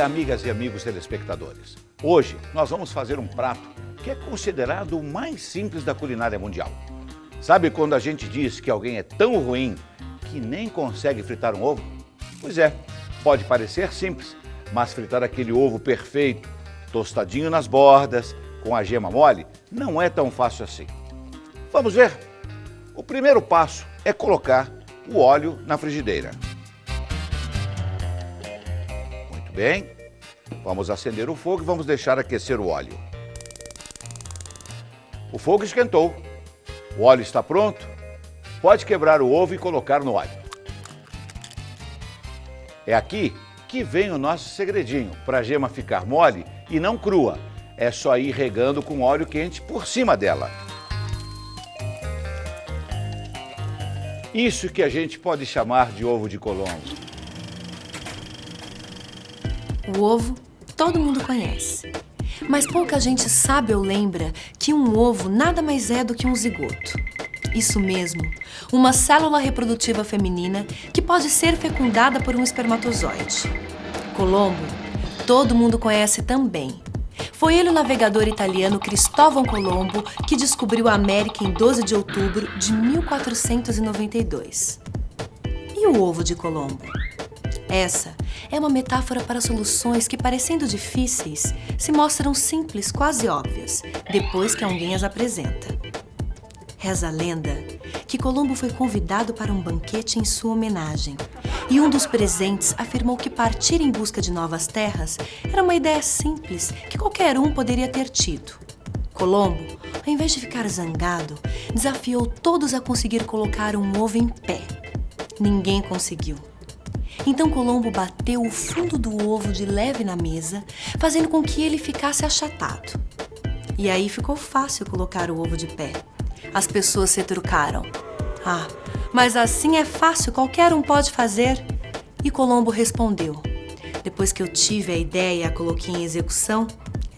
Dia, amigas e amigos telespectadores. Hoje nós vamos fazer um prato que é considerado o mais simples da culinária mundial. Sabe quando a gente diz que alguém é tão ruim que nem consegue fritar um ovo? Pois é, pode parecer simples, mas fritar aquele ovo perfeito, tostadinho nas bordas, com a gema mole, não é tão fácil assim. Vamos ver? O primeiro passo é colocar o óleo na frigideira. Muito bem. Vamos acender o fogo e vamos deixar aquecer o óleo. O fogo esquentou. O óleo está pronto. Pode quebrar o ovo e colocar no óleo. É aqui que vem o nosso segredinho para a gema ficar mole e não crua. É só ir regando com óleo quente por cima dela. Isso que a gente pode chamar de ovo de Colombo. O ovo todo mundo conhece. Mas pouca gente sabe ou lembra que um ovo nada mais é do que um zigoto. Isso mesmo, uma célula reprodutiva feminina que pode ser fecundada por um espermatozoide. Colombo, todo mundo conhece também. Foi ele o navegador italiano Cristóvão Colombo que descobriu a América em 12 de outubro de 1492. E o ovo de Colombo? Essa é uma metáfora para soluções que, parecendo difíceis, se mostram simples, quase óbvias, depois que alguém as apresenta. Reza a lenda que Colombo foi convidado para um banquete em sua homenagem e um dos presentes afirmou que partir em busca de novas terras era uma ideia simples que qualquer um poderia ter tido. Colombo, ao invés de ficar zangado, desafiou todos a conseguir colocar um ovo em pé. Ninguém conseguiu. Então Colombo bateu o fundo do ovo de leve na mesa, fazendo com que ele ficasse achatado. E aí ficou fácil colocar o ovo de pé. As pessoas se trucaram. Ah, mas assim é fácil, qualquer um pode fazer. E Colombo respondeu: Depois que eu tive a ideia e a coloquei em execução,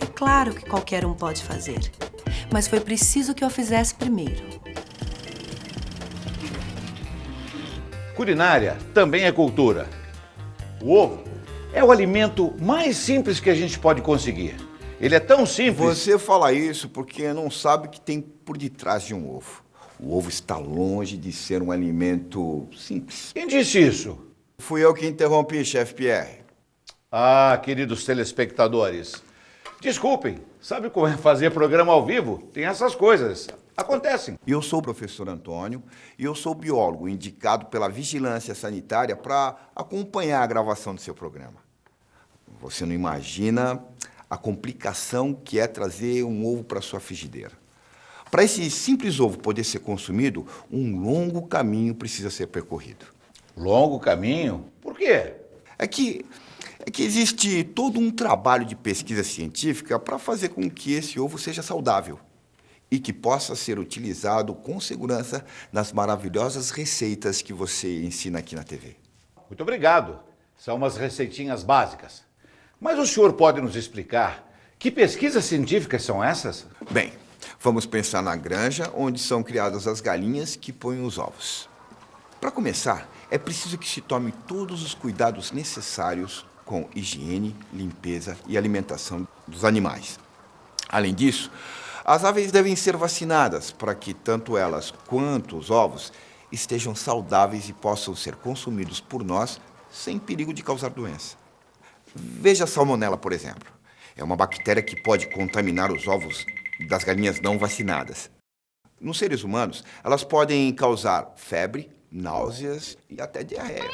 é claro que qualquer um pode fazer. Mas foi preciso que eu fizesse primeiro. Culinária também é cultura. O ovo é o alimento mais simples que a gente pode conseguir. Ele é tão simples. Você fala isso porque não sabe o que tem por detrás de um ovo. O ovo está longe de ser um alimento simples. Quem disse isso? Fui eu que interrompi, chefe Pierre. Ah, queridos telespectadores, desculpem, sabe como é fazer programa ao vivo? Tem essas coisas, acontecem. Eu sou o professor Antônio e eu sou biólogo indicado pela Vigilância Sanitária para acompanhar a gravação do seu programa. Você não imagina a complicação que é trazer um ovo para sua frigideira. Para esse simples ovo poder ser consumido, um longo caminho precisa ser percorrido. Longo caminho? Por quê? É que, é que existe todo um trabalho de pesquisa científica para fazer com que esse ovo seja saudável e que possa ser utilizado com segurança nas maravilhosas receitas que você ensina aqui na TV. Muito obrigado. São umas receitinhas básicas. Mas o senhor pode nos explicar que pesquisas científicas são essas? Bem, vamos pensar na granja onde são criadas as galinhas que põem os ovos. Para começar, é preciso que se tome todos os cuidados necessários com higiene, limpeza e alimentação dos animais. Além disso, as aves devem ser vacinadas para que tanto elas quanto os ovos estejam saudáveis e possam ser consumidos por nós sem perigo de causar doença. Veja a salmonela, por exemplo. É uma bactéria que pode contaminar os ovos das galinhas não vacinadas. Nos seres humanos, elas podem causar febre, náuseas e até diarreia.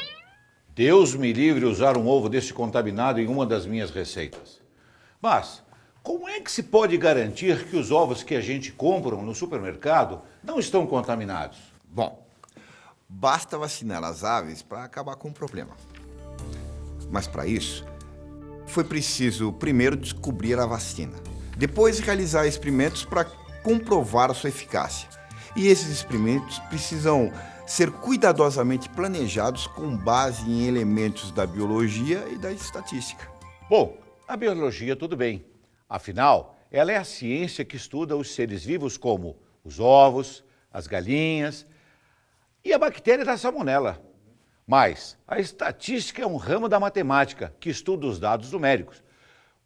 Deus me livre usar um ovo desse contaminado em uma das minhas receitas. Mas, como é que se pode garantir que os ovos que a gente compra no supermercado não estão contaminados? Bom, basta vacinar as aves para acabar com o problema. Mas para isso, foi preciso primeiro descobrir a vacina, depois realizar experimentos para comprovar a sua eficácia. E esses experimentos precisam ser cuidadosamente planejados com base em elementos da biologia e da estatística. Bom, a biologia tudo bem. Afinal, ela é a ciência que estuda os seres vivos como os ovos, as galinhas e a bactéria da salmonela. Mas a estatística é um ramo da matemática que estuda os dados numéricos.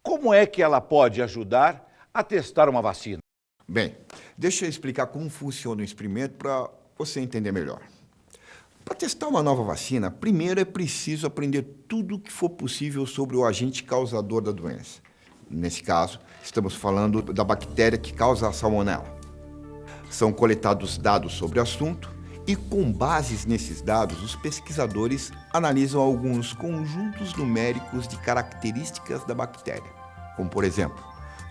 Como é que ela pode ajudar a testar uma vacina? Bem, deixa eu explicar como funciona o experimento para você entender melhor. Para testar uma nova vacina, primeiro é preciso aprender tudo o que for possível sobre o agente causador da doença. Nesse caso, estamos falando da bactéria que causa a salmonela. São coletados dados sobre o assunto e, com bases nesses dados, os pesquisadores analisam alguns conjuntos numéricos de características da bactéria, como, por exemplo,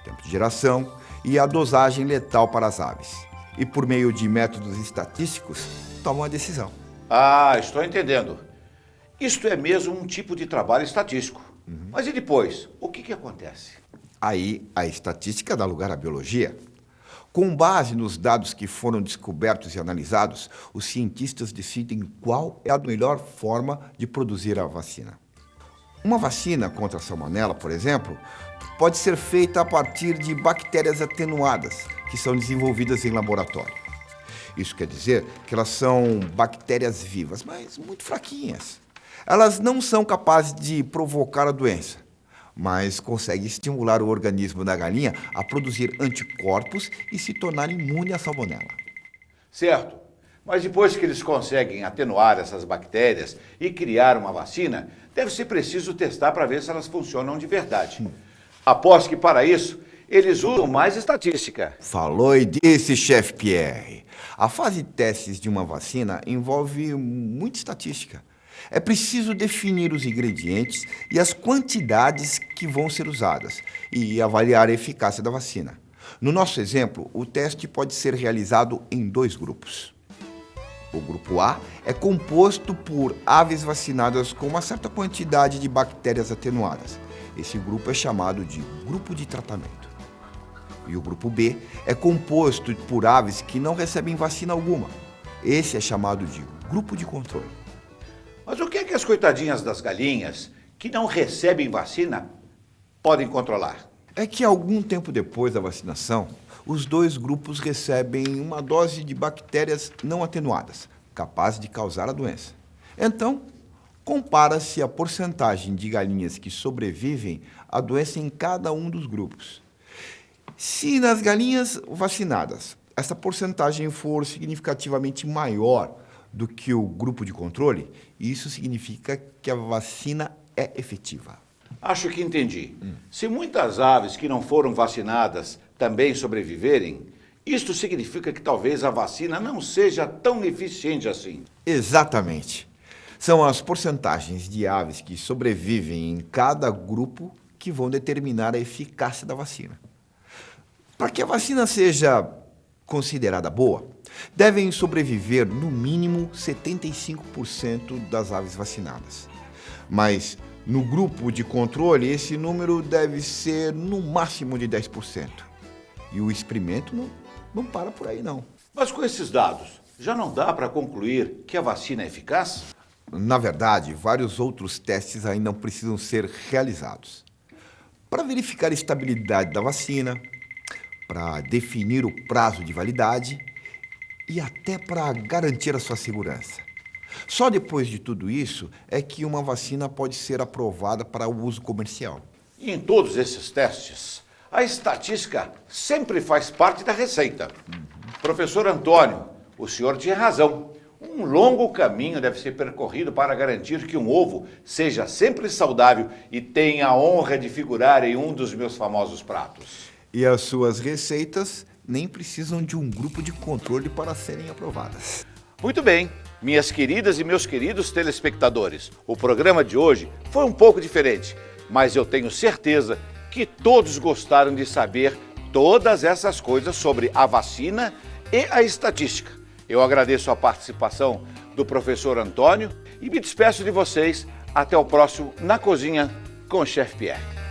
tempo de geração e a dosagem letal para as aves. E, por meio de métodos estatísticos, tomam a decisão. Ah, estou entendendo. Isto é mesmo um tipo de trabalho estatístico. Uhum. Mas e depois? O que, que acontece? Aí a estatística dá lugar à biologia. Com base nos dados que foram descobertos e analisados, os cientistas decidem qual é a melhor forma de produzir a vacina. Uma vacina contra a salmonela, por exemplo, pode ser feita a partir de bactérias atenuadas, que são desenvolvidas em laboratório. Isso quer dizer que elas são bactérias vivas, mas muito fraquinhas. Elas não são capazes de provocar a doença, mas consegue estimular o organismo da galinha a produzir anticorpos e se tornar imune à salmonela. Certo. Mas depois que eles conseguem atenuar essas bactérias e criar uma vacina, deve ser preciso testar para ver se elas funcionam de verdade. Após que, para isso, eles usam mais estatística. Falou e disse, chefe Pierre. A fase de testes de uma vacina envolve muita estatística. É preciso definir os ingredientes e as quantidades que vão ser usadas e avaliar a eficácia da vacina. No nosso exemplo, o teste pode ser realizado em dois grupos. O grupo A é composto por aves vacinadas com uma certa quantidade de bactérias atenuadas. Esse grupo é chamado de grupo de tratamento. E o grupo B é composto por aves que não recebem vacina alguma. Esse é chamado de grupo de controle. Mas o que é que as coitadinhas das galinhas que não recebem vacina podem controlar? É que algum tempo depois da vacinação, os dois grupos recebem uma dose de bactérias não atenuadas, capazes de causar a doença. Então, compara-se a porcentagem de galinhas que sobrevivem à doença em cada um dos grupos. Se nas galinhas vacinadas essa porcentagem for significativamente maior do que o grupo de controle, isso significa que a vacina é efetiva. Acho que entendi. Hum. Se muitas aves que não foram vacinadas também sobreviverem, isto significa que talvez a vacina não seja tão eficiente assim. Exatamente. São as porcentagens de aves que sobrevivem em cada grupo que vão determinar a eficácia da vacina. Para que a vacina seja considerada boa, devem sobreviver no mínimo 75% das aves vacinadas. Mas no grupo de controle, esse número deve ser no máximo de 10%. E o experimento não, não para por aí, não. Mas com esses dados, já não dá para concluir que a vacina é eficaz? Na verdade, vários outros testes ainda precisam ser realizados. Para verificar a estabilidade da vacina, para definir o prazo de validade e até para garantir a sua segurança. Só depois de tudo isso é que uma vacina pode ser aprovada para o uso comercial. E em todos esses testes, a estatística sempre faz parte da receita. Uhum. Professor Antônio, o senhor tinha razão. Um longo caminho deve ser percorrido para garantir que um ovo seja sempre saudável e tenha a honra de figurar em um dos meus famosos pratos. E as suas receitas nem precisam de um grupo de controle para serem aprovadas. Muito bem, minhas queridas e meus queridos telespectadores, o programa de hoje foi um pouco diferente, mas eu tenho certeza que todos gostaram de saber todas essas coisas sobre a vacina e a estatística. Eu agradeço a participação do professor Antônio e me despeço de vocês até o próximo Na Cozinha com o Chefe Pierre.